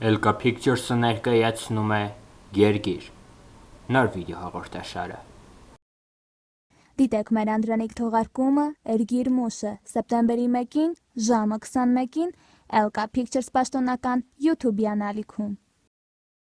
Elka Pictures-ը ներկայացնում է Գերգիր նոր վիդեոհաղորդաշարը։ Դիտեք մեր Անդրանիկ թողարկումը Էրգիր Մուշը սեպտեմբերի 1-ին ժամը 21-ին Elka Pictures պաշտոնական YouTube-յան ալիքում։